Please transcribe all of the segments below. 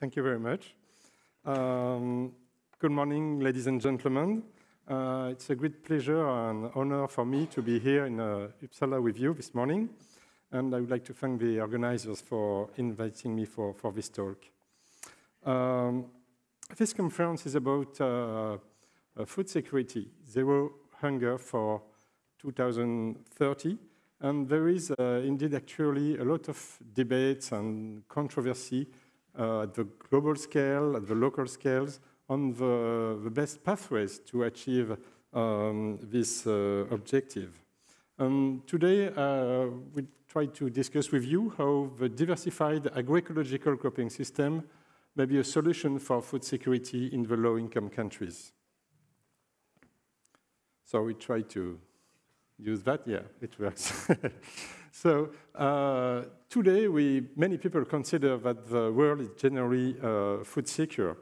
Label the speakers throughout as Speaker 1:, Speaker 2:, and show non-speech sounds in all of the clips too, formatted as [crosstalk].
Speaker 1: Thank you very much. Um, good morning, ladies and gentlemen. Uh, it's a great pleasure and honor for me to be here in uh, Uppsala with you this morning. And I would like to thank the organizers for inviting me for, for this talk. Um, this conference is about uh, uh food security, zero hunger for 2030. And there is uh, indeed actually a lot of debates and controversy at the global scale, at the local scales, on the, the best pathways to achieve um, this uh, objective. And today, uh, we try to discuss with you how the diversified agroecological cropping system may be a solution for food security in the low-income countries. So we try to use that. Yeah, it works. [laughs] so uh, today, we, many people consider that the world is generally uh, food secure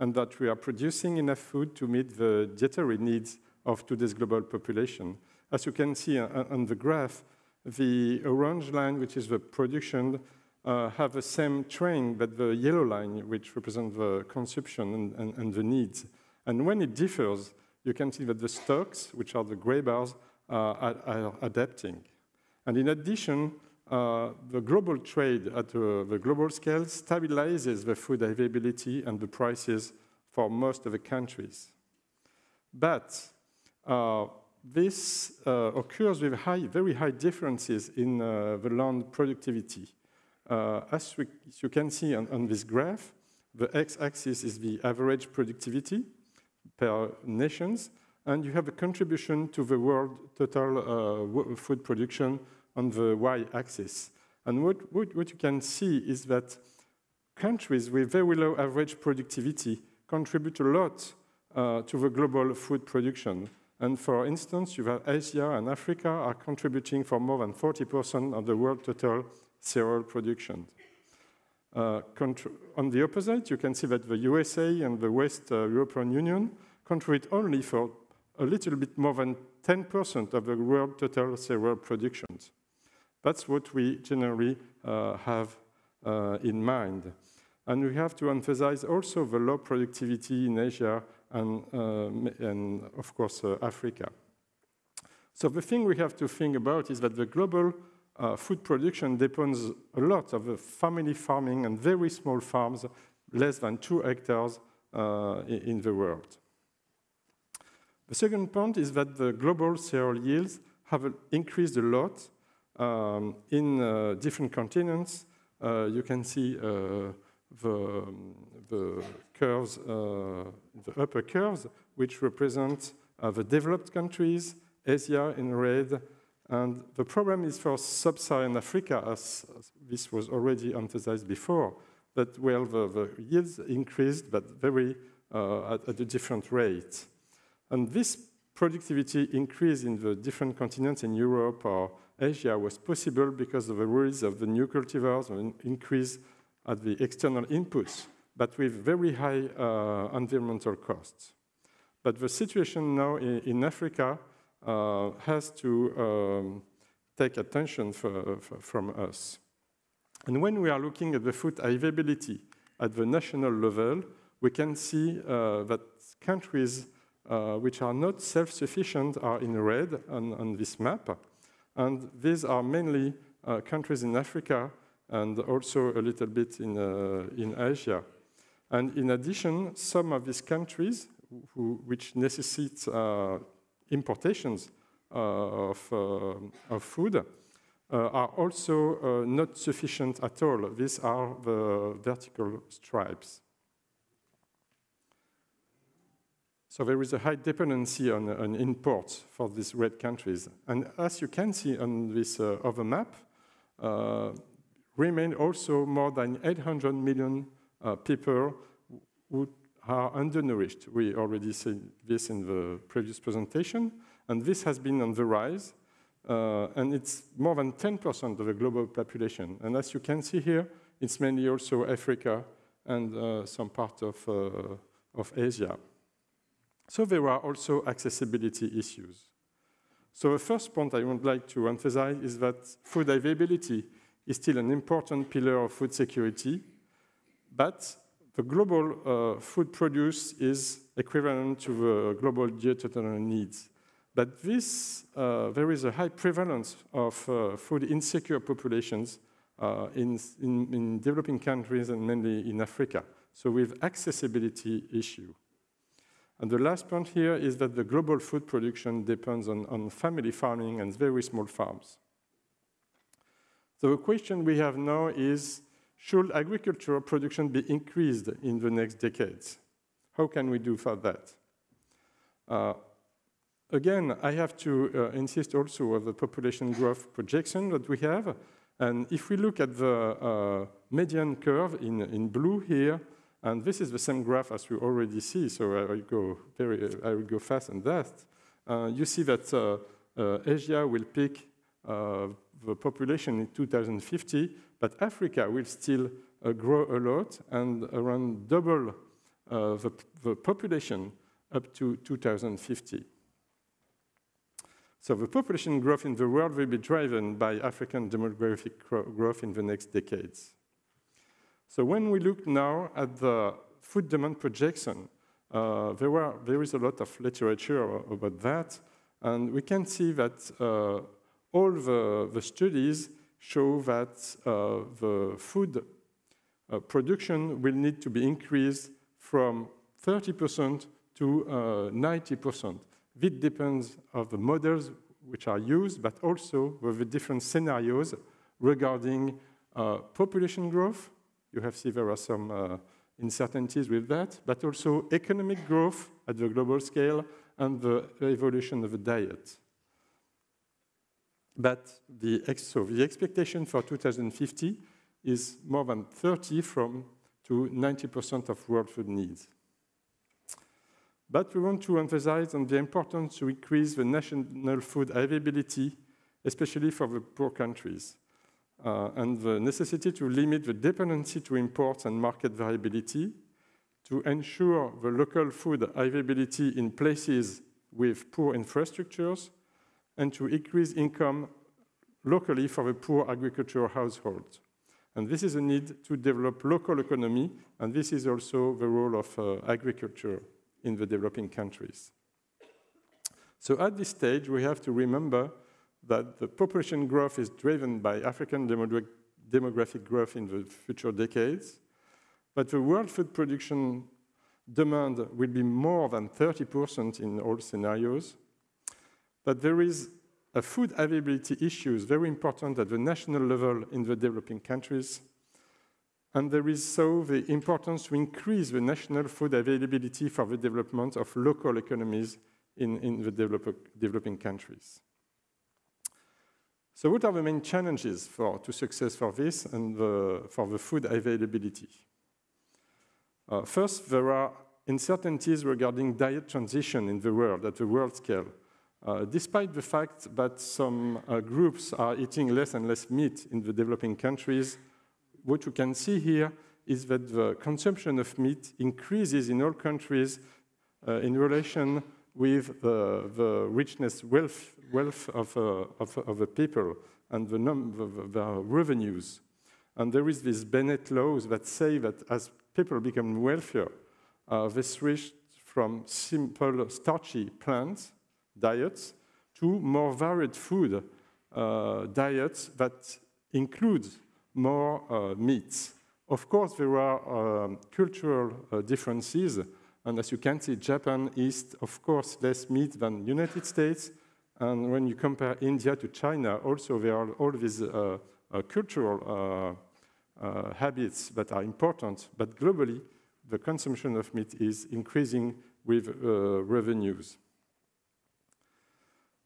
Speaker 1: and that we are producing enough food to meet the dietary needs of today's global population. As you can see on the graph, the orange line, which is the production, uh, have the same trend, but the yellow line, which represents the consumption and, and, and, the needs. And when it differs, you can see that the stocks, which are the gray bars, uh, are, are adapting. And in addition, uh, the global trade at uh, the global scale stabilizes the food availability and the prices for most of the countries. But uh, this uh, occurs with high, very high differences in uh, the land productivity. Uh, as, we, as, you can see on, on this graph, the x-axis is the average productivity per nations, and you have a contribution to the world total food production on the y-axis. And what, what, what, you can see is that countries with very low average productivity contribute a lot uh, to the global food production. And for instance, you have Asia and Africa are contributing for more than 40% of the world total cereal production. Uh, on the opposite, you can see that the USA and the West uh, European Union contribute only for a little bit more than 10% of the world total cereal production. That's what we generally uh, have uh, in mind. And we have to emphasize also the low productivity in Asia and, uh, and of course, Africa. So the thing we have to think about is that the global uh, food production depends a lot of family farming and very small farms, less than two hectares uh, in the world. The second point is that the global cereal yields have increased a lot um, in uh, different continents, uh, you can see uh, the, the curves, the upper curves, which represent the developed countries, Asia in red, and the problem is for sub-Saharan Africa, as, as, this was already emphasized before, that well, the, the yields increased, but very uh, at, at, a different rate. And this productivity increase in the different continents in Europe or Asia was possible because of the rules of the new cultivars and increase at the external inputs, but with very high uh, environmental costs. But the situation now in, in Africa uh, has to um, take attention for, for, from us. And when we are looking at the food availability at the national level, we can see uh, that countries uh, which are not self-sufficient are in red on, on this map. And these are mainly uh, countries in Africa and also a little bit in, uh, in Asia. And in addition, some of these countries who, which necessitate uh, importations uh, of, of food are also not sufficient at all. These are the vertical stripes. So there is a high dependency on, on imports for these red countries. And as you can see on this uh, other map, uh, remain also more than 800 million uh, people who are undernourished. We already said this in the previous presentation, and this has been on the rise, uh, and it's more than 10% of the global population. And as you can see here, it's mainly also Africa and uh, some part of, uh, of Asia. So there are also accessibility issues. So the first point I would like to emphasize is that food availability is still an important pillar of food security, but the global uh, food produce is equivalent to the global dietary needs. But this, uh, there is a high prevalence of uh, food insecure populations uh, in, in, in, developing countries and mainly in Africa. So with accessibility issue. And the last point here is that the global food production depends on, on family farming and very small farms. So the question we have now is, should agricultural production be increased in the next decades? How can we do for that? Uh, again, I have to uh, insist also on the population growth projection that we have. And if we look at the uh, median curve in, in blue here, and this is the same graph as we already see, so I will go, very, I will go fast on that. Uh, you see that uh, uh, Asia will peak the population in 2050, but Africa will still uh, grow a lot and around double uh, the, the, population up to 2050. So the population growth in the world will be driven by African demographic growth in the next decades. So when we look now at the food demand projection, uh, there, were, there is a lot of literature about that, and we can see that uh, all the, the studies show that uh, the food uh, production will need to be increased from 30% to 90%. Uh, this depends on the models which are used, but also with the different scenarios regarding uh, population growth. You have seen there are some uh, uncertainties with that, but also economic growth at the global scale and the evolution of the diet. But the, so the expectation for 2050 is more than 30 from to 90% of world food needs. But we want to emphasize on the importance to increase the national food availability, especially for the poor countries, uh, and the necessity to limit the dependency to imports and market variability, to ensure the local food availability in places with poor infrastructures, and to increase income locally for the poor agricultural households. And this is a need to develop local economy, and this is also the role of uh, agriculture in the developing countries. So at this stage, we have to remember that the population growth is driven by African demographic growth in the future decades, but the world food production demand will be more than 30% in all scenarios, but there is a food availability issue is very important at the national level in the developing countries. And there is so the importance to increase the national food availability for the development of local economies in, in the develop, developing countries. So what are the main challenges for, to success for this and the, for the food availability? Uh, first, there are uncertainties regarding diet transition in the world, at the world scale. Uh, despite the fact that some uh, groups are eating less and less meat in the developing countries, what you can see here is that the consumption of meat increases in all countries uh, in relation with the, the richness, wealth, wealth of, uh, of, of, the people and the, the, the revenues. And there is these Bennett laws that say that as people become wealthier, uh, they switch from simple starchy plants diets to more varied food uh, diets that include more uh, meats. Of course, there are um, cultural uh, differences, and as you can see, Japan eats, of course, less meat than United States, and when you compare India to China, also there are all these uh, uh, cultural uh, habits that are important, but globally, the consumption of meat is increasing with revenues.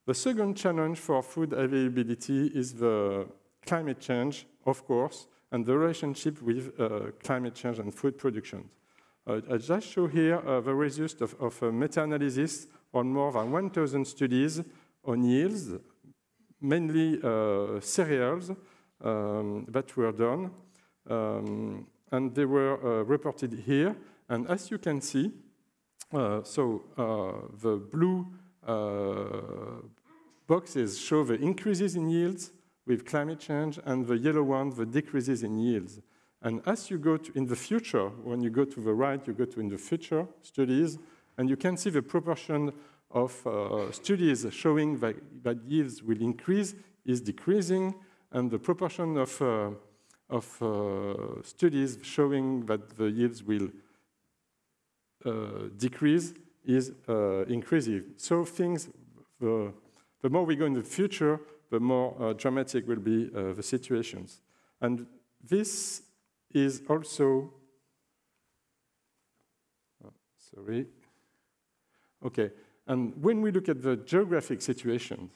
Speaker 1: The second challenge for food availability is the climate change, of course, and the relationship with uh, climate change and food production. Uh, I just show here uh, the result of, of a meta-analysis on more than 1,000 studies on yields, mainly uh, cereals um, that were done, um, and they were uh, reported here. And as you can see, uh, so the blue uh, boxes show the increases in yields with climate change, and the yellow one, the decreases in yields. And as you go to, in the future, when you go to the right, you go to in the future studies, and you can see the proportion of uh, studies showing that, that, yields will increase is decreasing, and the proportion of, uh, of uh, studies showing that the yields will uh, decrease is uh, increasing. So things, the, the more we go in the future, the more uh, dramatic will be the situations. And this is also, oh, sorry, okay. And when we look at the geographic situation,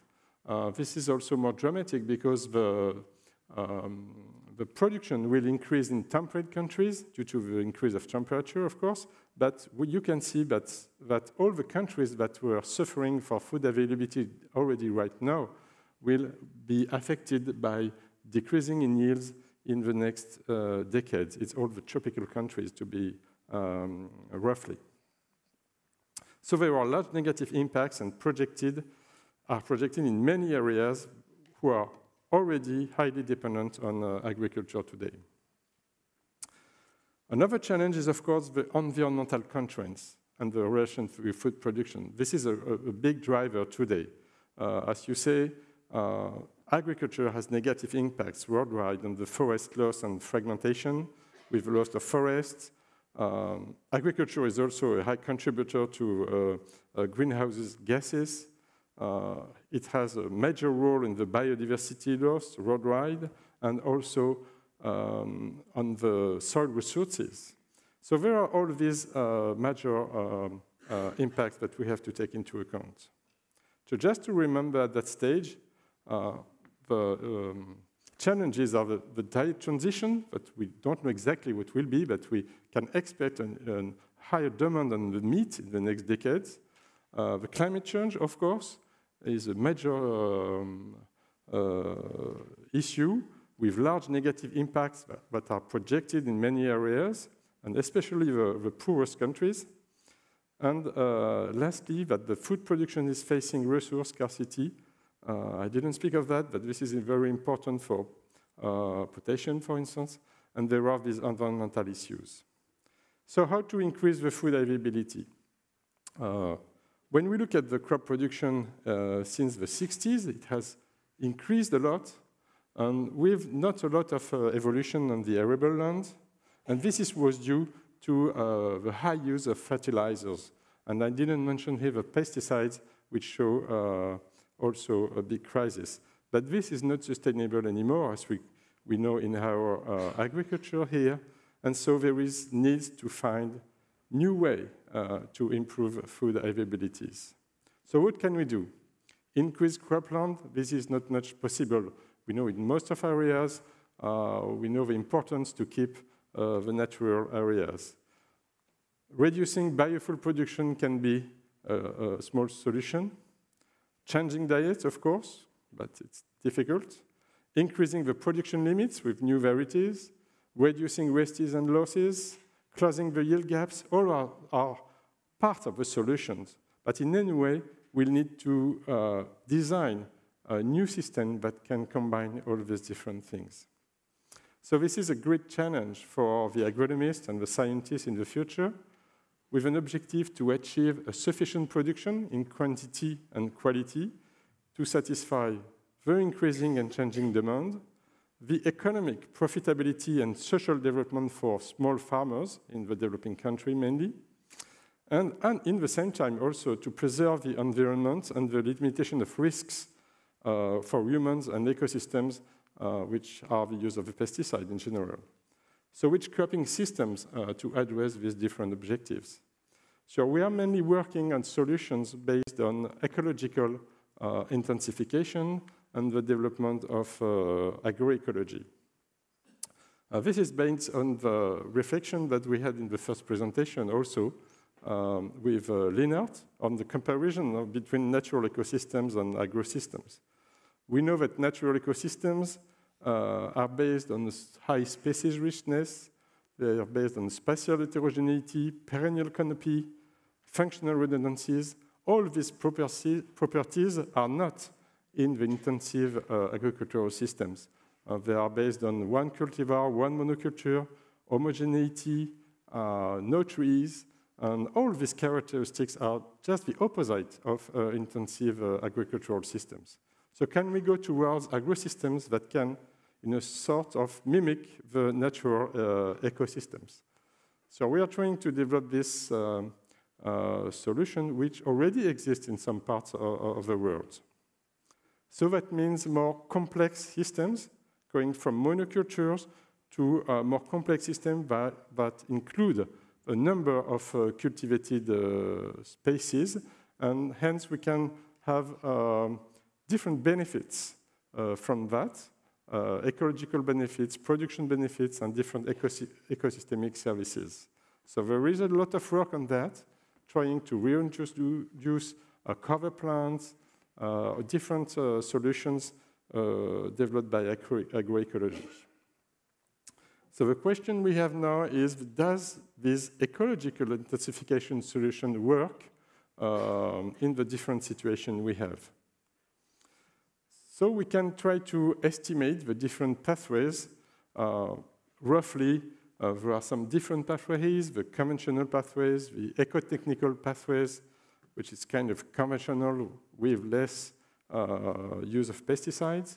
Speaker 1: uh, this is also more dramatic because the, um, the production will increase in temperate countries due to the increase of temperature, of course, but you can see that, that all the countries that were suffering for food availability already right now will be affected by decreasing in yields in the next uh, decades. It's all the tropical countries to be um, roughly. So there are large negative impacts and projected, are projected in many areas who are already highly dependent on uh, agriculture today. Another challenge is, of course, the environmental constraints and the relation to food production. This is a, a big driver today. Uh, as you say, uh, agriculture has negative impacts worldwide on the forest loss and fragmentation with loss of forests. Um, agriculture is also a high contributor to uh, uh, greenhouse gases. Uh, it has a major role in the biodiversity loss worldwide and also um, on the soil resources. So there are all these uh, major um, uh, impacts that we have to take into account. So just to remember at that stage, uh, the um, challenges are the, the, diet transition, but we don't know exactly what will be, but we can expect a higher demand on the meat in the next decades. Uh, the climate change, of course, is a major um, uh, issue with large negative impacts that, are projected in many areas, and especially the, the poorest countries. And uh, lastly, that the food production is facing resource scarcity I didn't speak of that, but this is very important for uh, potassium, for instance, and there are these environmental issues. So how to increase the food availability? Uh, when we look at the crop production uh, since the 60s, it has increased a lot, and with not a lot of uh, evolution on the arable land, and this is, was due to uh, the high use of fertilizers. And I didn't mention here the pesticides, which show also a big crisis. But this is not sustainable anymore, as we, we know in our uh, agriculture here. And so there is need to find new way uh, to improve food availabilities. So what can we do? Increase cropland, this is not much possible. We know in most of areas, uh, we know the importance to keep uh, the natural areas. Reducing biofuel production can be a, a small solution. Changing diets, of course, but it's difficult. Increasing the production limits with new varieties, reducing wastes and losses, closing the yield gaps, all are, are part of the solutions. But in any way, we'll need to uh, design a new system that can combine all these different things. So this is a great challenge for the agronomists and the scientists in the future with an objective to achieve a sufficient production in quantity and quality to satisfy the increasing and changing demand, the economic profitability and social development for small farmers in the developing country mainly, and, and in the same time also to preserve the environment and the limitation of risks uh, for humans and ecosystems, uh, which are the use of the pesticide in general. So which cropping systems uh, to address these different objectives? So we are mainly working on solutions based on ecological uh, intensification and the development of uh, agroecology. Uh, this is based on the reflection that we had in the first presentation also um, with uh, on the comparison of, between natural ecosystems and agrosystems. We know that natural ecosystems are based on high species richness, they are based on spatial heterogeneity, perennial canopy, functional redundancies. All these properties are not in the intensive uh, agricultural systems. Uh, they are based on one cultivar, one monoculture, homogeneity, uh, no trees, and all these characteristics are just the opposite of uh, intensive uh, agricultural systems. So can we go towards agrosystems that can, in a sort of, mimic the natural uh, ecosystems? So we are trying to develop this um, uh, solution which already exists in some parts of, of, the world. So that means more complex systems going from monocultures to uh, more complex systems that, that include a number of uh, cultivated uh, spaces, and hence we can have um, different benefits uh, from that, uh, ecological benefits, production benefits, and different ecosy ecosystemic services. So there is a lot of work on that, trying to reintroduce uh, cover plants, uh, different solutions developed by agro agroecology. So the question we have now is, does this ecological intensification solution work um, in the different situation we have? So we can try to estimate the different pathways. Uh, roughly, uh, there are some different pathways, the conventional pathways, the ecotechnical pathways, which is kind of conventional with less uh, use of pesticides.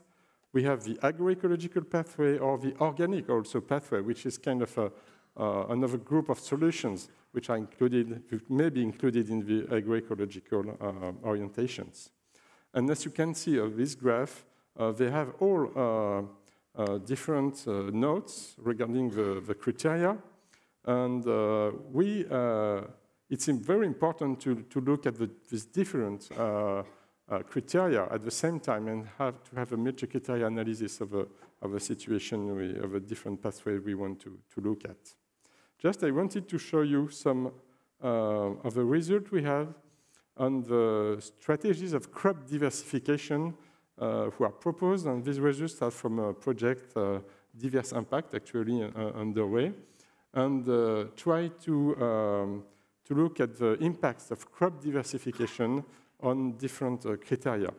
Speaker 1: We have the agroecological pathway or the organic also pathway, which is kind of a, uh, another group of solutions which are included, may be included in the agroecological uh, orientations. And as you can see of this graph, uh, they have all uh, uh, different uh, notes regarding the, the criteria. And we, it's very important to, to look at the, these different uh, criteria at the same time and have to have a multi-criteria analysis of a, of a situation, we, of a different pathway we want to, to look at. Just I wanted to show you some uh, of the result we have on the strategies of crop diversification uh, who are proposed, and these results are from a project, uh, Diverse Impact, actually uh, underway, and uh, try to, um, to look at the impacts of crop diversification on different uh, criteria.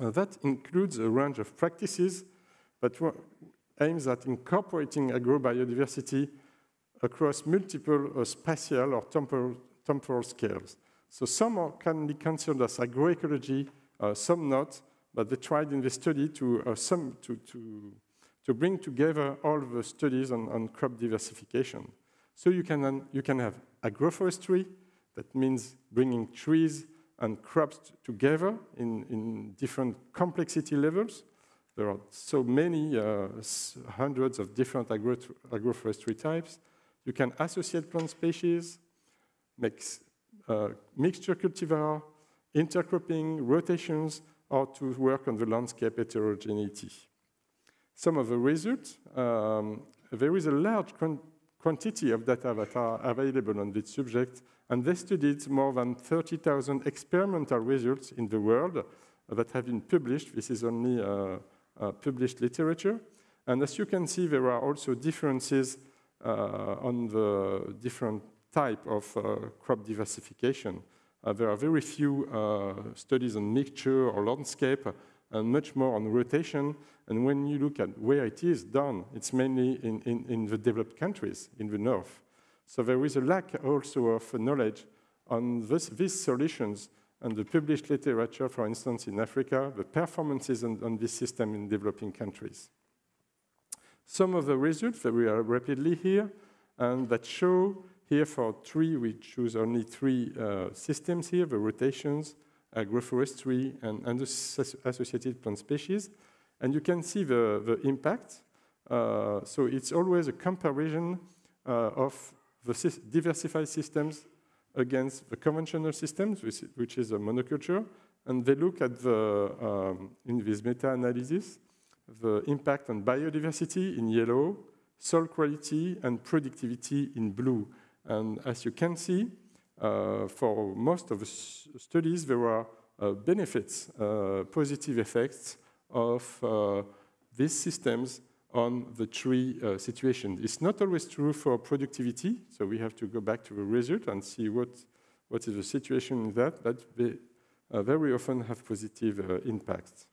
Speaker 1: Uh, that includes a range of practices that aims at incorporating agrobiodiversity across multiple uh, spatial or temporal, temporal, scales. So some are, can be considered as agroecology, uh, some not, but they tried in the study to, uh, some, to, to, to bring together all the studies on, on crop diversification. So you can, you can have agroforestry, that means bringing trees and crops together in, in different complexity levels. There are so many, uh, hundreds of different agro agroforestry types. You can associate plant species, make mixture cultivar, intercropping, rotations, or to work on the landscape heterogeneity. Some of the results, um, there is a large quantity of data that are available on this subject and they studied more than 30,000 experimental results in the world that have been published. This is only uh, uh, published literature. And as you can see, there are also differences uh, on the different type of uh, crop diversification. Uh, there are very few uh, studies on mixture or landscape and much more on rotation. And when you look at where it is done, it's mainly in, in, in the developed countries in the north. So there is a lack also of knowledge on this, these solutions and the published literature, for instance, in Africa, the performances on, on this system in developing countries. Some of the results that we are rapidly here and that show here for three, we choose only three uh, systems here, the rotations, agroforestry, and associated plant species. And you can see the, the impact. Uh, so it's always a comparison uh, of the diversified systems against the conventional systems, which, which is a monoculture, and they look at the, um, in this meta-analysis, the impact on biodiversity in yellow, soil quality, and productivity in blue. And as you can see, uh, for most of the studies, there are uh, benefits, uh, positive effects of uh, these systems on the tree uh, situation. It's not always true for productivity, so we have to go back to the result and see what, what is the situation in that, but they uh, very often have positive impacts.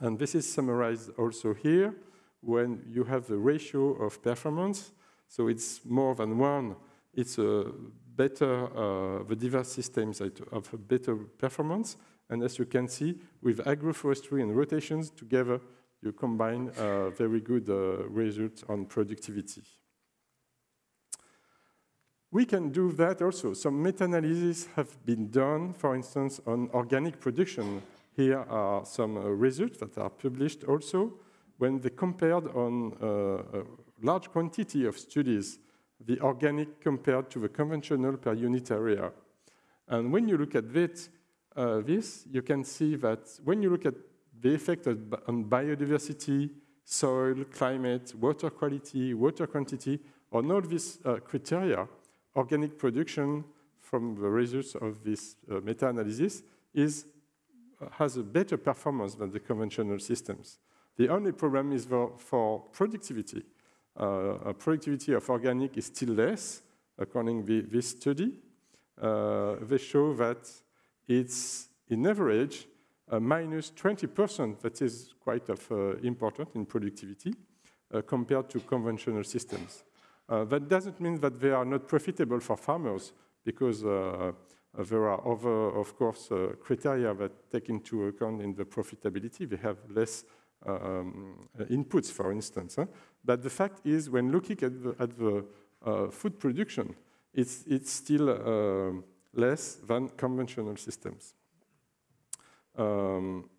Speaker 1: And this is summarized also here when you have the ratio of performance. So it's more than one. It's a better, uh, the diverse systems have a better performance. And as you can see, with agroforestry and rotations together, you combine uh, very good uh, results on productivity. We can do that also. Some meta-analyses have been done, for instance, on organic production. Here are some uh, results that are published also when they compared on uh, a large quantity of studies the organic compared to the conventional per unit area. And when you look at this, uh, this, you can see that when you look at the effect on biodiversity, soil, climate, water quality, water quantity, on all these uh, criteria, organic production from the results of this uh, meta-analysis is, uh, has a better performance than the conventional systems. The only problem is for, for productivity. Uh, productivity of organic is still less, according to this study. Uh, they show that it's, in average, minus 20%, that is quite of, uh, important in productivity, uh, compared to conventional systems. Uh, that doesn't mean that they are not profitable for farmers, because there are other, of course, criteria that take into account in the profitability. They have less um, inputs, for instance. Huh? But the fact is, when looking at the, at the uh, food production, it's, it's still uh, less than conventional systems. Um,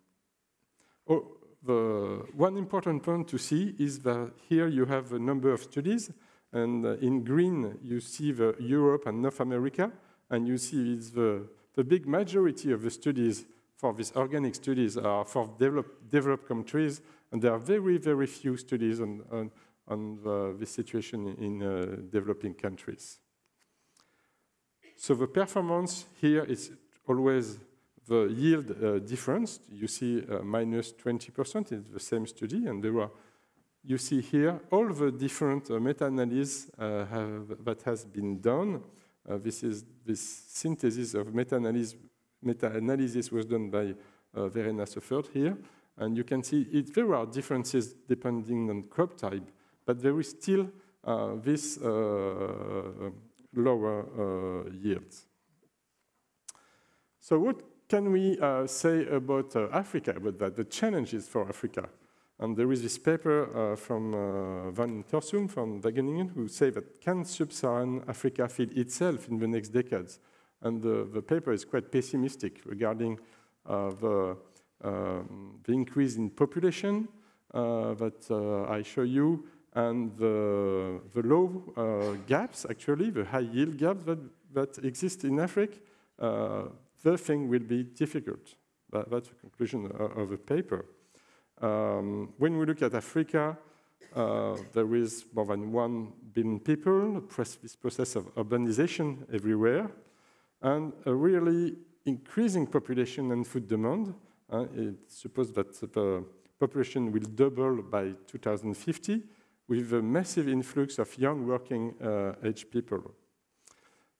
Speaker 1: oh, the one important point to see is that here you have a number of studies, and uh, in green you see the Europe and North America, and you see it's the, the big majority of the studies for these organic studies are for develop, developed countries, and there are very, very few studies on, on, on the, this situation in uh, developing countries. So the performance here is always the yield uh, difference. You see uh, minus 20% in the same study, and there are, you see here all the different uh, meta-analysis uh, that has been done. Uh, this is this synthesis of meta-analysis meta-analysis was done by uh, Verena Seufert here, and you can see it, there are differences depending on crop type, but there is still this lower uh. So what can we uh, say about uh, Africa, about that, the challenges for Africa? And there is this paper uh, from uh, Van Ittersum from Wageningen who say that can sub-Saharan Africa feed itself in the next decades? And the, the paper is quite pessimistic regarding uh, the, um, the increase in population that I show you, and the, the low uh, gaps, actually, the high yield gaps that, that exist in Africa, uh, the thing will be difficult. That, that's the conclusion of the paper. Um, when we look at Africa, uh, there is more than one billion people, this process of urbanization everywhere, and a really increasing population and food demand. Uh, it's supposed that the population will double by 2050, with a massive influx of young working uh, age people.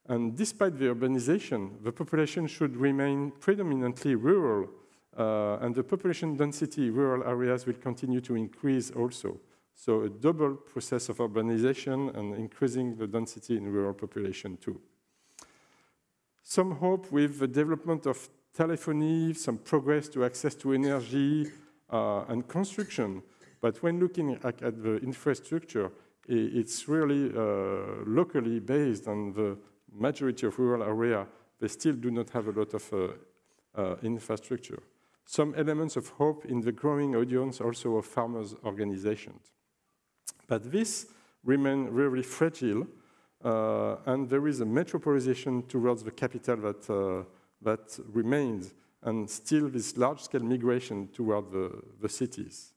Speaker 1: And despite the urbanization, the population should remain predominantly rural, uh, and the population density in rural areas will continue to increase also. So a double process of urbanization and increasing the density in rural population too. Some hope with the development of telephony, some progress to access to energy uh, and construction but when looking at, at the infrastructure, it's really uh, locally based on the majority of rural area. They still do not have a lot of uh, uh, infrastructure. Some elements of hope in the growing audience also of farmers' organizations. But this remains really fragile, and there is a metropolization towards the capital that, uh, that remains, and still this large-scale migration toward the, the cities.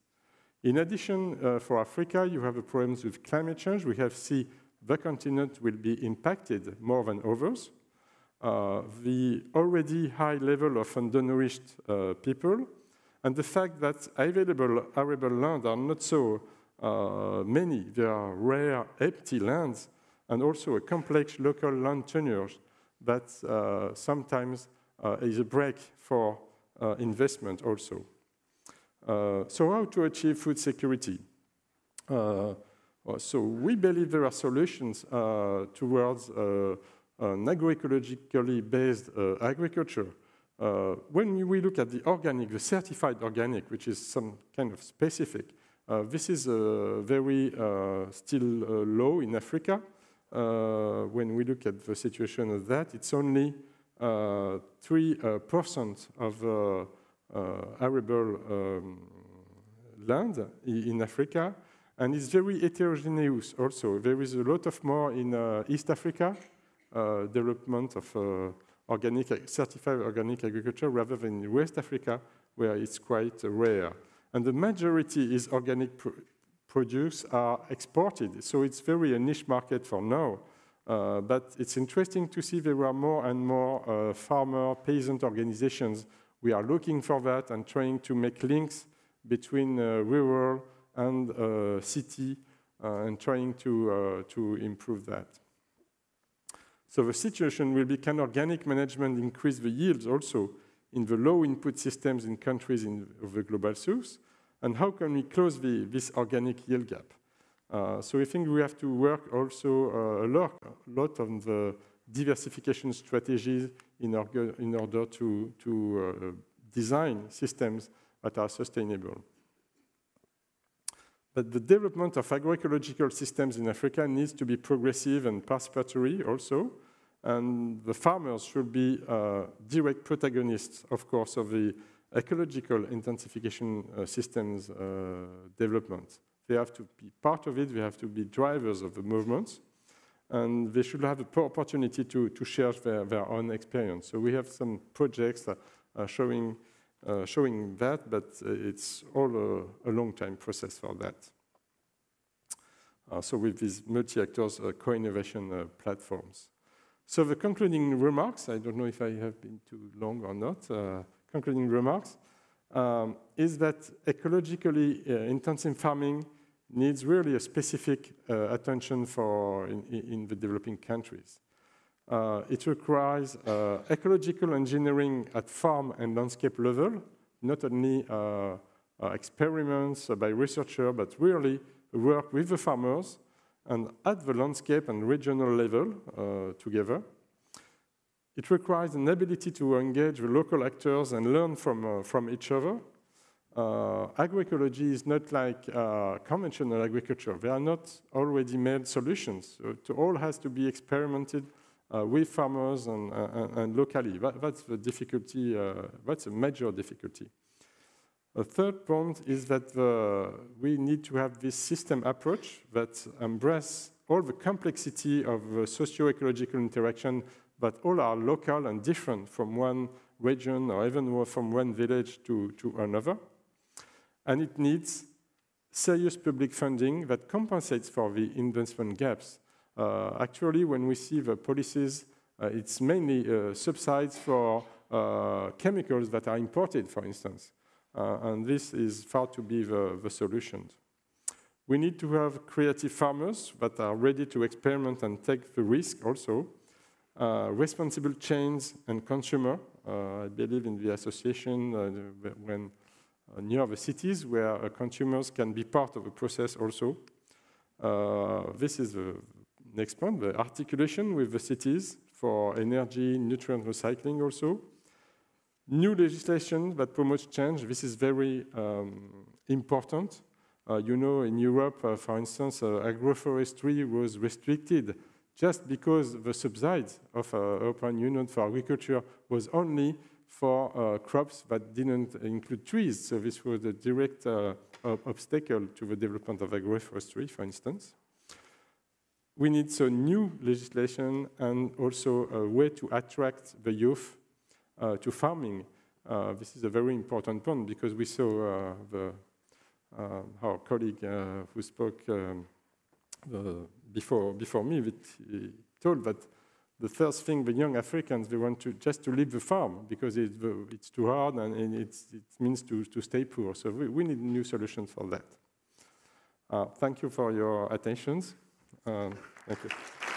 Speaker 1: In addition, uh, for Africa, you have the problems with climate change. We have seen the continent will be impacted more than others. Uh, the already high level of undernourished uh, people, and the fact that available arable land are not so uh, many. There are rare empty lands, and also a complex local land tenure that uh, sometimes uh, is a break for investment also. Uh, so how to achieve food security? Uh, so we believe there are solutions uh, towards uh, an agroecologically based uh, agriculture. Uh, when we look at the organic, the certified organic, which is some kind of specific, this is very still low in Africa. When we look at the situation of that, it's only 3% of arable um, land in Africa, and it's very heterogeneous also. There is a lot of more in uh, East Africa, uh, development of uh, organic, certified organic agriculture, rather than in West Africa, where it's quite rare. And the majority is organic pr produce are exported, so it's very a niche market for now. Uh, but it's interesting to see there are more and more uh, farmer, peasant organizations. We are looking for that and trying to make links between uh, rural and uh, city uh, and trying to, uh, to improve that. So the situation will be can organic management increase the yields also in the low input systems in countries in of the global south? And how can we close the, this organic yield gap? Uh, so I think we have to work also uh, a, lot, a lot on the diversification strategies in, order, in order to, to uh, design systems that are sustainable. But the development of agroecological systems in Africa needs to be progressive and participatory also. And the farmers should be uh, direct protagonists, of course, of the ecological intensification uh, systems uh, development. They have to be part of it, they have to be drivers of the movements, and they should have the opportunity to, to share their, their own experience. So we have some projects showing uh, showing that, but uh, it's all a, a long time process for that. Uh, so with these multi-actors uh, co-innovation platforms. So the concluding remarks, I don't know if I have been too long or not, concluding remarks, um, is that ecologically intensive farming needs really a specific attention for in, in the developing countries. Uh, it requires uh, ecological engineering at farm and landscape level, not only uh, uh experiments by researchers, but really work with the farmers and at the landscape and regional level uh, together. It requires an ability to engage with local actors and learn from, uh, from each other. agroecology is not like conventional agriculture. There are not already made solutions. So it all has to be experimented uh, with farmers and, uh, and locally. That, that's the difficulty, uh, that's a major difficulty. A third point is that the, we need to have this system approach that embraces all the complexity of socio-ecological interaction, but all are local and different from one region or even from one village to, to another. And it needs serious public funding that compensates for the investment gaps uh, actually, when we see the policies, uh, it's mainly uh, subsides for chemicals that are imported, for instance. and this is far to be the, the solution. We need to have creative farmers that are ready to experiment and take the risk also. Uh, responsible chains and consumer. Uh, I believe in the association uh, when near the cities where consumers can be part of the process also. this is the next point, the articulation with the cities for energy, nutrient recycling also. New legislation that promotes change, this is very um, important. Uh, you know, in Europe, uh, for instance, uh, agroforestry was restricted just because the subsidies of uh, European Union for agriculture was only for uh, crops that didn't include trees. So this was a direct uh, obstacle to the development of agroforestry, for instance we need so new legislation and also a way to attract the youth uh, to farming. Uh, this is a very important point because we saw uh, the, uh, our colleague who spoke um, before, before me, he told that the first thing the young Africans, they want to just to leave the farm because it, it's too hard and, and it means to, to stay poor. So we, we need new solutions for that. Uh, thank you for your attentions. Um, thank you.